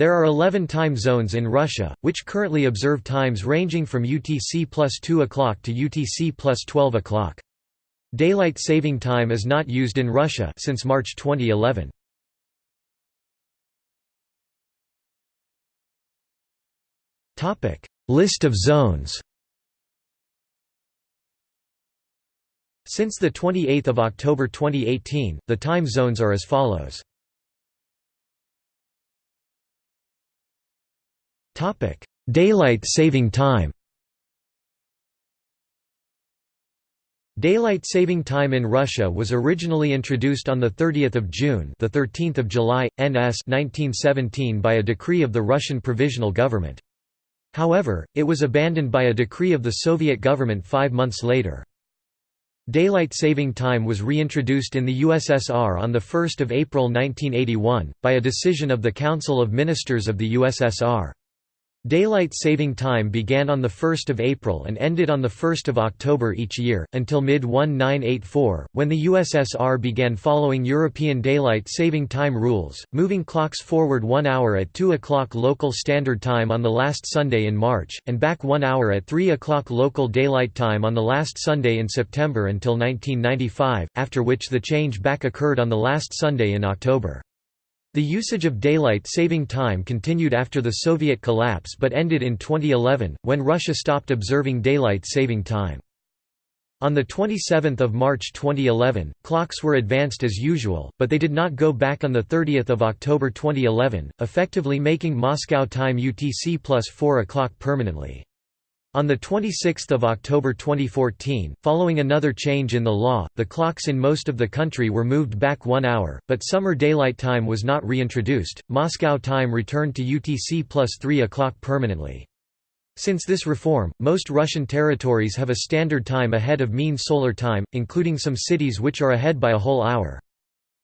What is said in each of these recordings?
There are 11 time zones in Russia, which currently observe times ranging from UTC plus 2 o'clock to UTC plus 12 o'clock. Daylight saving time is not used in Russia since March 2011. List of zones Since 28 October 2018, the time zones are as follows. Daylight saving time Daylight saving time in Russia was originally introduced on 30 June the 13th of July, NS 1917 by a decree of the Russian Provisional Government. However, it was abandoned by a decree of the Soviet government five months later. Daylight saving time was reintroduced in the USSR on 1 April 1981, by a decision of the Council of Ministers of the USSR. Daylight saving time began on 1 April and ended on 1 October each year, until mid-1984, when the USSR began following European Daylight Saving Time rules, moving clocks forward one hour at 2 o'clock local standard time on the last Sunday in March, and back one hour at 3 o'clock local daylight time on the last Sunday in September until 1995, after which the change back occurred on the last Sunday in October. The usage of daylight saving time continued after the Soviet collapse but ended in 2011, when Russia stopped observing daylight saving time. On 27 March 2011, clocks were advanced as usual, but they did not go back on 30 October 2011, effectively making Moscow time UTC plus 4 o'clock permanently. On 26 October 2014, following another change in the law, the clocks in most of the country were moved back one hour, but summer daylight time was not reintroduced. Moscow time returned to UTC plus 3 o'clock permanently. Since this reform, most Russian territories have a standard time ahead of mean solar time, including some cities which are ahead by a whole hour.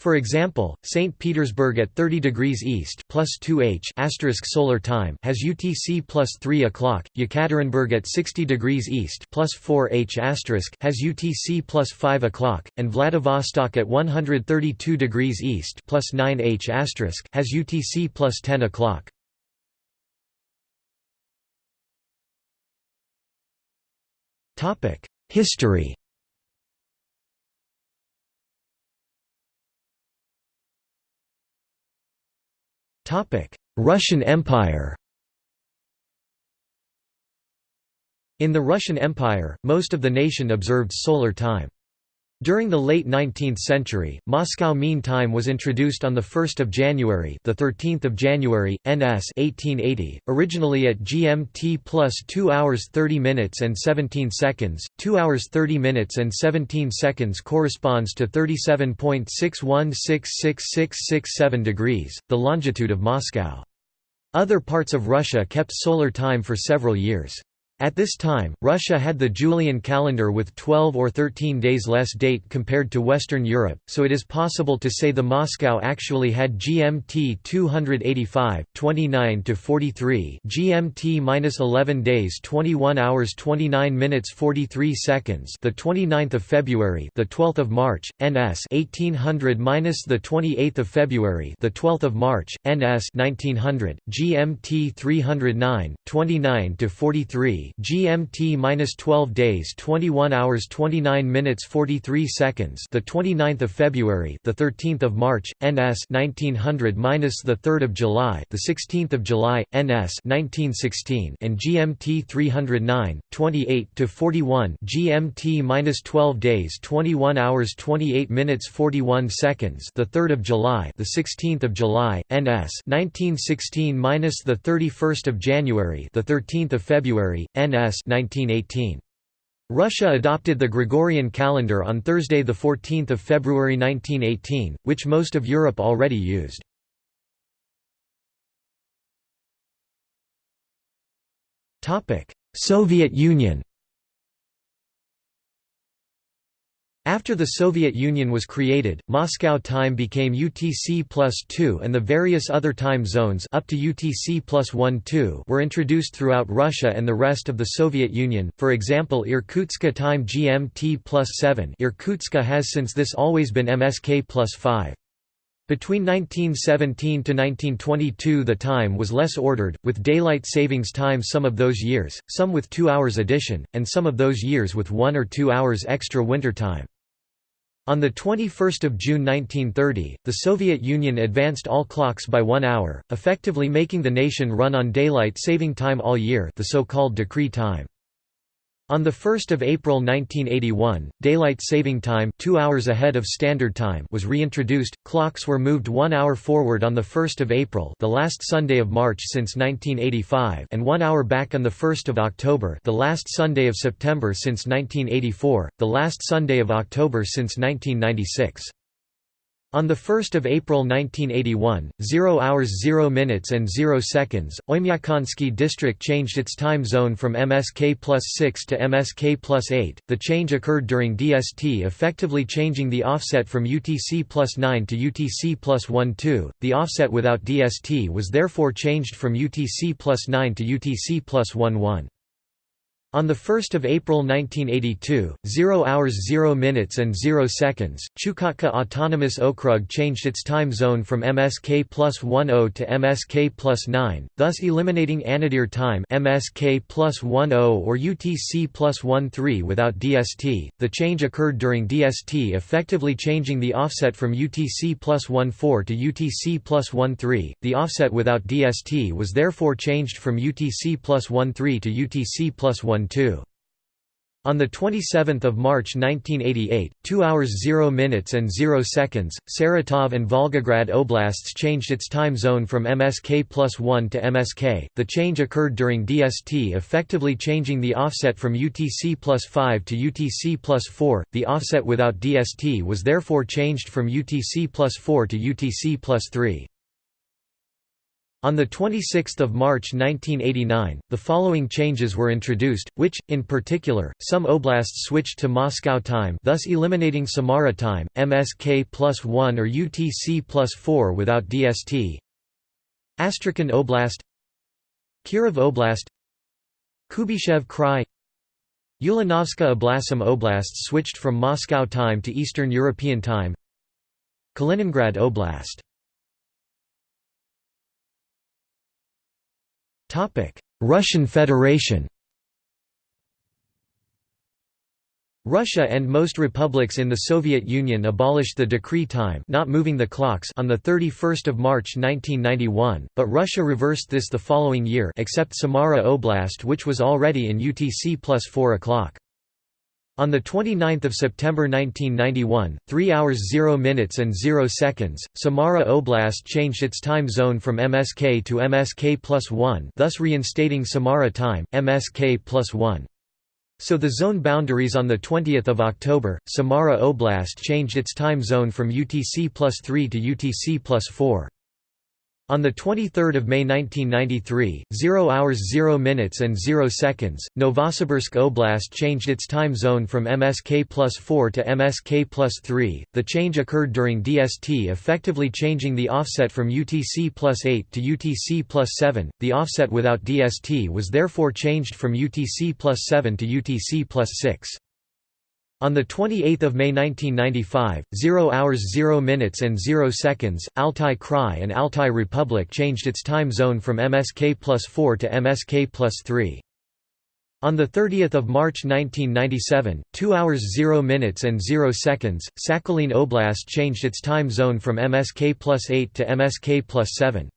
For example, St. Petersburg at 30 degrees east plus 2h asterisk solar time has UTC plus 3 o'clock, Yekaterinburg at 60 degrees east plus 4h asterisk has UTC plus 5 o'clock, and Vladivostok at 132 degrees east plus 9h asterisk has UTC plus 10 o'clock. History Russian Empire In the Russian Empire, most of the nation observed solar time. During the late 19th century, Moscow Mean Time was introduced on 1 January the 13th of January, NS 1880, originally at GMT plus 2 hours 30 minutes and 17 seconds, 2 hours 30 minutes and 17 seconds corresponds to 37.61666667 degrees, the longitude of Moscow. Other parts of Russia kept solar time for several years. At this time, Russia had the Julian calendar with 12 or 13 days less date compared to Western Europe, so it is possible to say the Moscow actually had GMT 285, 29 to 43, GMT 11 days 21 hours 29 minutes 43 seconds, the 29th of February, the 12th of March, NS 1800 minus the 28th of February, the 12th of March, NS 1900, GMT 309, 29 to 43 GMT-12 days 21 hours 29 minutes 43 seconds the 29th of February the 13th of March NS 1900 minus the 3rd of July the 16th of July NS 1916 and GMT 309 28 to 41 GMT-12 days 21 hours 28 minutes 41 seconds the 3rd of July the 16th of July NS 1916 minus the 31st of January the 13th of February NS 1918. Russia adopted the Gregorian calendar on Thursday 14 February 1918, which most of Europe already used. Soviet Union After the Soviet Union was created, Moscow time became UTC plus 2 and the various other time zones up to UTC plus 1 2 were introduced throughout Russia and the rest of the Soviet Union, for example Irkutsk time GMT plus 7 Irkutsk has since this always been MSK plus 5. Between 1917 to 1922 the time was less ordered, with daylight savings time some of those years, some with two hours addition, and some of those years with one or two hours extra winter time. On 21 June 1930, the Soviet Union advanced all clocks by one hour, effectively making the nation run on daylight saving time all year the so-called decree time. On 1 April 1981, daylight saving time 2 hours ahead of standard time was reintroduced, clocks were moved one hour forward on 1 April the last Sunday of March since 1985 and one hour back on 1 October the last Sunday of September since 1984, the last Sunday of October since 1996. On 1 April 1981, 0 hours 0 minutes and 0 seconds, Oymyakonsky district changed its time zone from MSK plus 6 to MSK plus 8. The change occurred during DST effectively changing the offset from UTC plus 9 to UTC plus 12. The offset without DST was therefore changed from UTC plus 9 to UTC plus 11. On 1 April 1982, 0 hours 0 minutes and 0 seconds, Chukotka Autonomous Okrug changed its time zone from MSK plus 10 to MSK plus 9, thus eliminating Anadyr time MSK plus 10 or UTC plus 13 without DST. The change occurred during DST effectively changing the offset from UTC plus 14 to UTC plus 13. The offset without DST was therefore changed from UTC plus 13 to UTC plus 1 on 27 March 1988, 2 hours 0 minutes and 0 seconds, Saratov and Volgograd oblasts changed its time zone from MSK plus 1 to MSK. The change occurred during DST effectively changing the offset from UTC plus 5 to UTC plus 4. The offset without DST was therefore changed from UTC plus 4 to UTC plus 3. On 26 March 1989, the following changes were introduced, which, in particular, some oblasts switched to Moscow time thus eliminating Samara time, MSK plus 1 or UTC plus 4 without DST Astrakhan Oblast. Kirov Oblast. Kuybyshev Krai Ulanovska Oblasim Oblasts switched from Moscow time to Eastern European time. Kaliningrad Oblast Russian Federation Russia and most republics in the Soviet Union abolished the decree time not moving the clocks on 31 March 1991, but Russia reversed this the following year except Samara Oblast which was already in UTC plus 4 o'clock. On 29 September 1991, 3 hours 0 minutes and 0 seconds, Samara Oblast changed its time zone from MSK to MSK plus 1 thus reinstating Samara time, MSK plus 1. So the zone boundaries on 20 October, Samara Oblast changed its time zone from UTC plus 3 to UTC plus 4. On 23 May 1993, 0 hours 0 minutes and 0 seconds, Novosibirsk Oblast changed its time zone from MSK plus 4 to MSK plus 3. The change occurred during DST effectively changing the offset from UTC plus 8 to UTC plus 7. The offset without DST was therefore changed from UTC plus 7 to UTC plus 6. On 28 May 1995, 0 hours 0 minutes and 0 seconds, Altai Krai and Altai Republic changed its time zone from MSK plus 4 to MSK plus 3. On 30 March 1997, 2 hours 0 minutes and 0 seconds, Sakhalin Oblast changed its time zone from MSK plus 8 to MSK plus 7.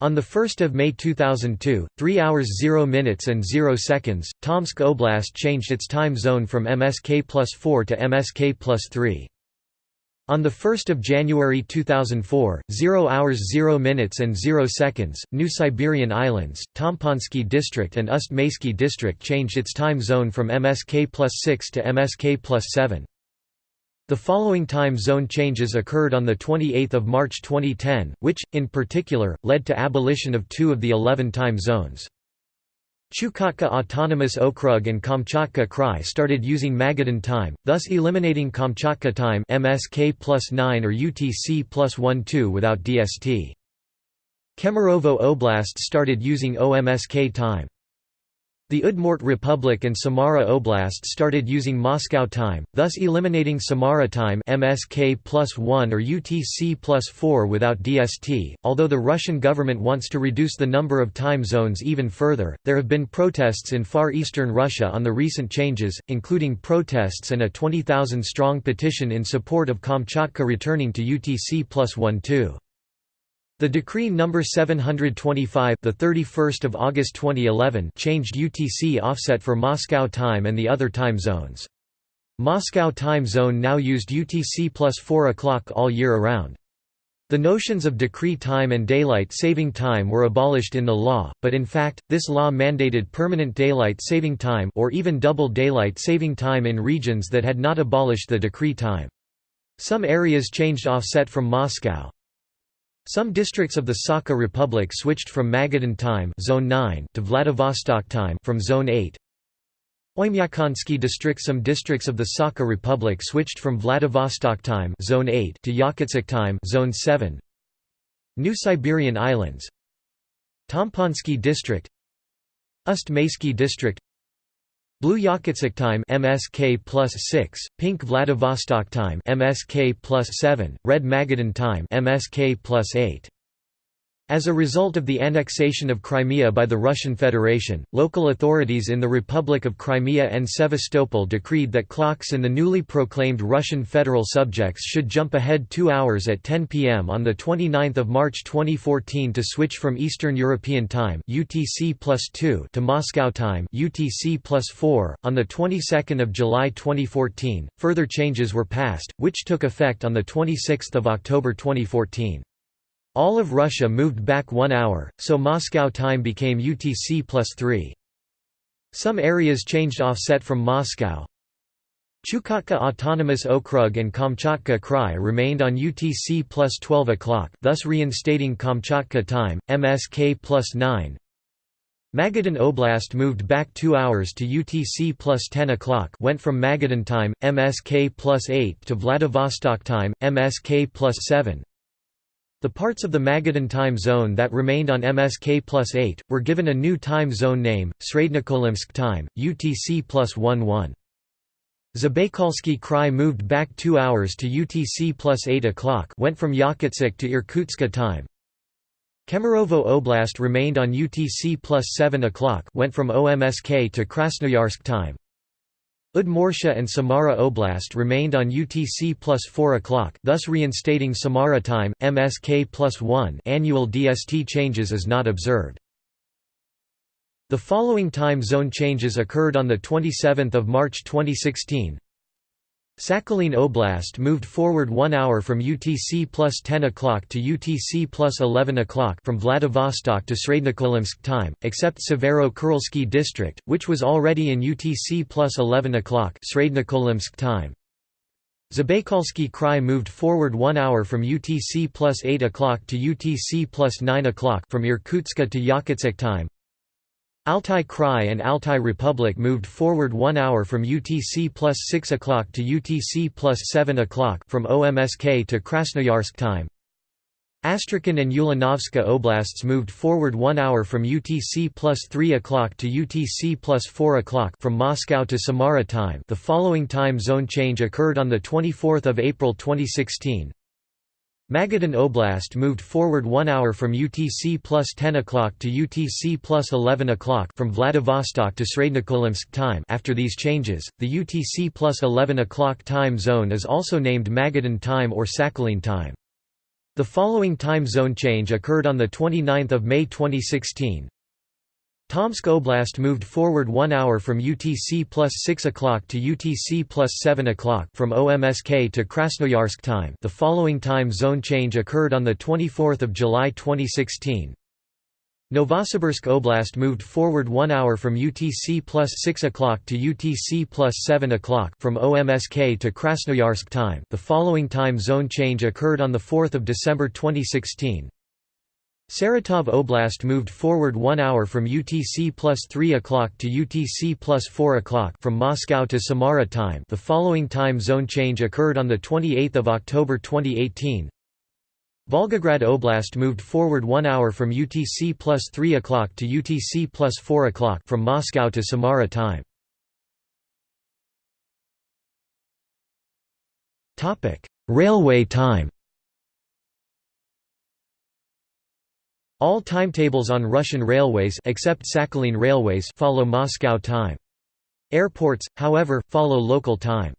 On 1 May 2002, 3 hours 0 minutes and 0 seconds, Tomsk Oblast changed its time zone from MSK plus 4 to MSK plus 3. On 1 January 2004, 0 hours 0 minutes and 0 seconds, New Siberian Islands, Tomponsky District and Ust-Maysky District changed its time zone from MSK plus 6 to MSK plus 7. The following time zone changes occurred on 28 March 2010, which, in particular, led to abolition of two of the 11 time zones. Chukotka Autonomous Okrug and Kamchatka Krai started using Magadan time, thus eliminating Kamchatka time MSK plus 9 or UTC plus 12 without DST. Kemerovo Oblast started using OMSK time. The Udmurt Republic and Samara Oblast started using Moscow time, thus eliminating Samara time MSK plus 1 or UTC plus 4 without DST. Although the Russian government wants to reduce the number of time zones even further, there have been protests in far eastern Russia on the recent changes, including protests and a 20,000 strong petition in support of Kamchatka returning to UTC plus 1 2. The decree number 725, the 31st of August 2011, changed UTC offset for Moscow time and the other time zones. Moscow time zone now used UTC plus 4 o'clock all year around. The notions of decree time and daylight saving time were abolished in the law, but in fact, this law mandated permanent daylight saving time or even double daylight saving time in regions that had not abolished the decree time. Some areas changed offset from Moscow, some districts of the Sakha Republic switched from Magadan time Zone 9 to Vladivostok time from Zone 8. Oymyakonsky district Some districts of the Sakha Republic switched from Vladivostok time Zone 8 to Yakutsk time Zone 7. New Siberian Islands Tomponsky district Ust-Maysky district Blue Yakutsk time MSK plus 6, Pink Vladivostok time MSK plus 7, Red Magadan time MSK plus 8. As a result of the annexation of Crimea by the Russian Federation, local authorities in the Republic of Crimea and Sevastopol decreed that clocks in the newly proclaimed Russian federal subjects should jump ahead two hours at 10 p.m. on 29 March 2014 to switch from Eastern European Time UTC plus 2 to Moscow Time UTC plus 4. On the 22nd of July 2014, further changes were passed, which took effect on 26 October 2014. All of Russia moved back one hour, so Moscow time became UTC plus 3. Some areas changed offset from Moscow. Chukotka Autonomous Okrug and Kamchatka Krai remained on UTC plus 12 o'clock thus reinstating Kamchatka time, MSK plus 9. Magadan Oblast moved back two hours to UTC plus 10 o'clock went from Magadan time, MSK plus 8 to Vladivostok time, MSK plus 7. The parts of the Magadan time zone that remained on MSK plus 8, were given a new time zone name, Srednekolymsk time, UTC plus 11. Zabaykalsky Krai moved back two hours to UTC plus 8 o'clock went from Yakutsk to Irkutsk time. Kemerovo Oblast remained on UTC plus 7 o'clock went from OMSK to Krasnoyarsk time. Udmurtia and Samara Oblast remained on UTC plus 4 o'clock thus reinstating Samara time, MSK plus 1 annual DST changes is not observed. The following time zone changes occurred on 27 March 2016 Sakhalin Oblast moved forward one hour from UTC plus 10 o'clock to UTC plus 11 o'clock from Vladivostok to Srednekolymsk time, except Severo-Kurilsky district, which was already in UTC plus 11 o'clock time. Zabaykalsky Krai moved forward one hour from UTC plus 8 o'clock to UTC plus 9 o'clock from Irkutsk to Yakutsk time. Altai Krai and Altai Republic moved forward one hour from UTC plus 6 o'clock to UTC plus 7 o'clock from OMSK to Krasnoyarsk time. Astrakhan and Ulanovska oblasts moved forward one hour from UTC plus 3 o'clock to UTC plus 4 o'clock from Moscow to Samara time the following time zone change occurred on 24 April 2016. Magadan Oblast moved forward one hour from UTC plus 10 o'clock to UTC plus 11 o'clock from Vladivostok to Srednekolymsk time after these changes, the UTC plus 11 o'clock time zone is also named Magadan time or Sakhalin time. The following time zone change occurred on 29 May 2016. Tomsk Oblast moved forward one hour from UTC plus 6 o'clock to UTC plus 7 o'clock from OMSK to Krasnoyarsk time the following time zone change occurred on 24 July 2016. Novosibirsk Oblast moved forward one hour from UTC plus 6 o'clock to UTC plus 7 o'clock from OMSK to Krasnoyarsk time the following time zone change occurred on 4 December 2016. Saratov Oblast moved forward one hour from UTC plus 3 o'clock to UTC plus 4 o'clock from Moscow to Samara time the following time zone change occurred on 28 October 2018. Volgograd Oblast moved forward one hour from UTC plus 3 o'clock to UTC plus 4 o'clock from Moscow to Samara time. Railway time All timetables on Russian railways except Sakhalin railways follow Moscow time. Airports, however, follow local time.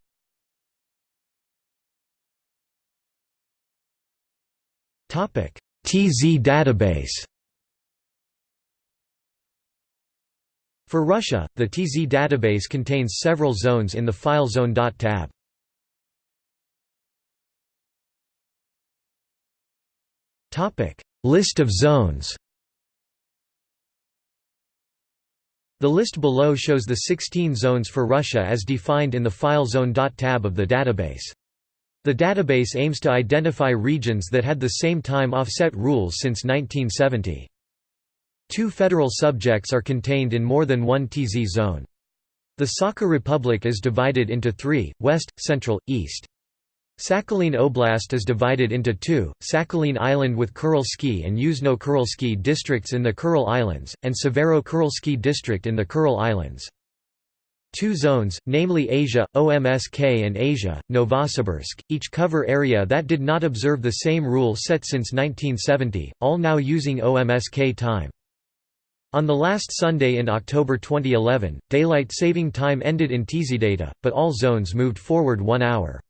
TZ database For Russia, the TZ database contains several zones in the FileZone.tab. Topic: List of zones The list below shows the 16 zones for Russia as defined in the file FileZone.tab of the database. The database aims to identify regions that had the same time offset rules since 1970. Two federal subjects are contained in more than one TZ zone. The Sakha Republic is divided into three, west, central, east. Sakhalin Oblast is divided into two, Sakhalin Island with Kurilsky and Yuzhno-Kurilsky districts in the Kuril Islands, and Severo-Kurilsky district in the Kuril Islands. Two zones, namely Asia, OMSK and Asia, Novosibirsk, each cover area that did not observe the same rule set since 1970, all now using OMSK time. On the last Sunday in October 2011, daylight saving time ended in TZData, but all zones moved forward one hour.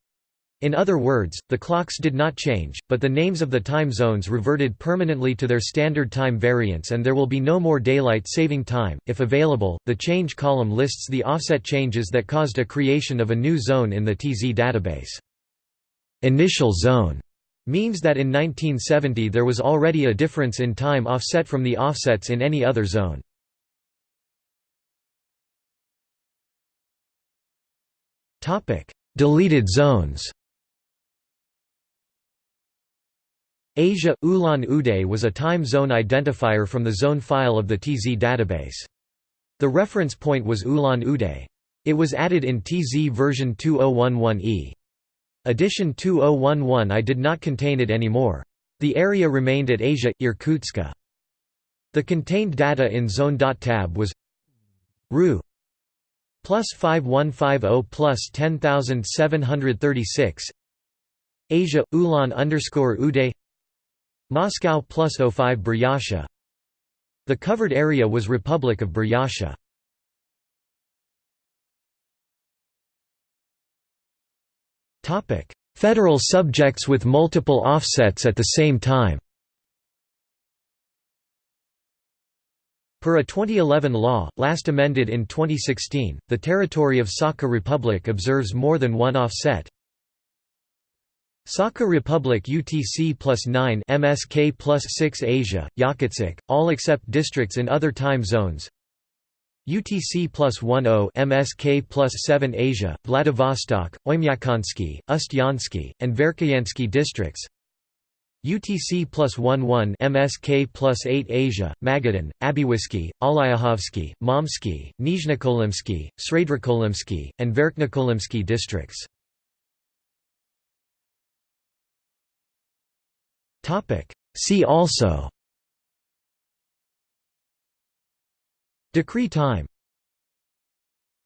In other words, the clocks did not change, but the names of the time zones reverted permanently to their standard time variants and there will be no more daylight saving time. If available, the change column lists the offset changes that caused a creation of a new zone in the TZ database. Initial zone means that in 1970 there was already a difference in time offset from the offsets in any other zone. Topic: Deleted zones Asia – Ulan-Ude was a time zone identifier from the zone file of the TZ database. The reference point was Ulan-Ude. It was added in TZ version 2011e. Edition 2011i did not contain it anymore. The area remained at Asia – Irkutsk. The contained data in zone.tab was Ru plus 5150 plus 10736 Asia – Ulan underscore Ude Moscow plus 05 Buryatia The covered area was Republic of Buryatia. Federal subjects with multiple offsets at the same time Per a 2011 law, last amended in 2016, the territory of Sakha Republic observes more than one offset. Sakha Republic UTC plus 9 MSK plus 6 Asia, Yakutsk, all except districts in other time zones. UTC plus 10 MSK plus 7 Asia, Vladivostok, Oymyakonsky, Ust-Yansky, and Verkhoyansky districts. UTC plus 11 MSK plus 8 Asia, Magadan, Abywisky, Allaikhovsky, Momsky, Nizhnekolymsky, Srednekolymsky, and Verkhnekolymsky districts See also. Decree time